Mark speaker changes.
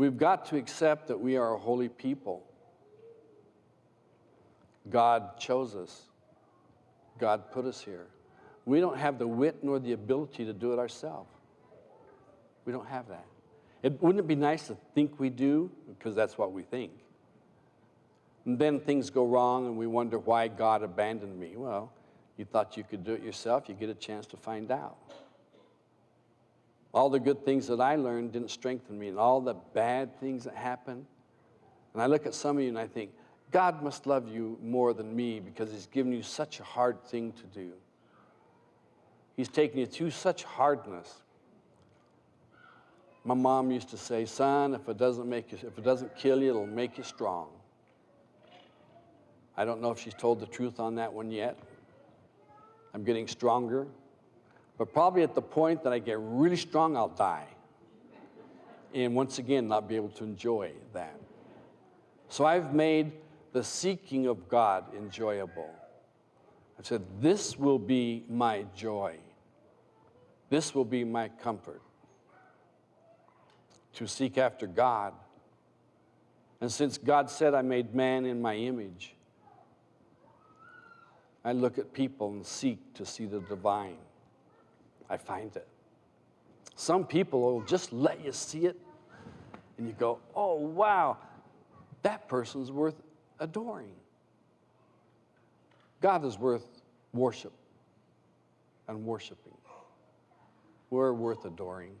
Speaker 1: We've got to accept that we are a holy people. God chose us. God put us here. We don't have the wit nor the ability to do it ourselves. We don't have that. It, wouldn't it be nice to think we do? Because that's what we think. And then things go wrong and we wonder why God abandoned me. Well, you thought you could do it yourself, you get a chance to find out. All the good things that I learned didn't strengthen me, and all the bad things that happened. And I look at some of you and I think, God must love you more than me because He's given you such a hard thing to do. He's taken you through such hardness. My mom used to say, son, if it doesn't make you, if it doesn't kill you, it'll make you strong. I don't know if she's told the truth on that one yet. I'm getting stronger. But probably at the point that I get really strong, I'll die. And once again, not be able to enjoy that. So I've made the seeking of God enjoyable. I said, This will be my joy. This will be my comfort. To seek after God. And since God said I made man in my image, I look at people and seek to see the divine. I find it. Some people will just let you see it, and you go, oh, wow, that person's worth adoring. God is worth worship and worshiping. We're worth adoring.